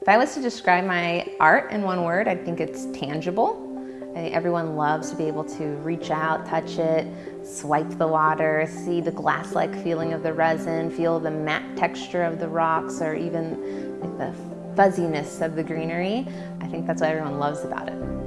If I was to describe my art in one word, I think it's tangible. I think everyone loves to be able to reach out, touch it, swipe the water, see the glass-like feeling of the resin, feel the matte texture of the rocks, or even like the fuzziness of the greenery. I think that's what everyone loves about it.